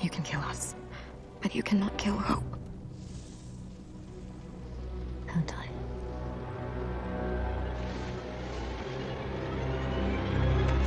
You can kill us, but you cannot kill hope. How tired.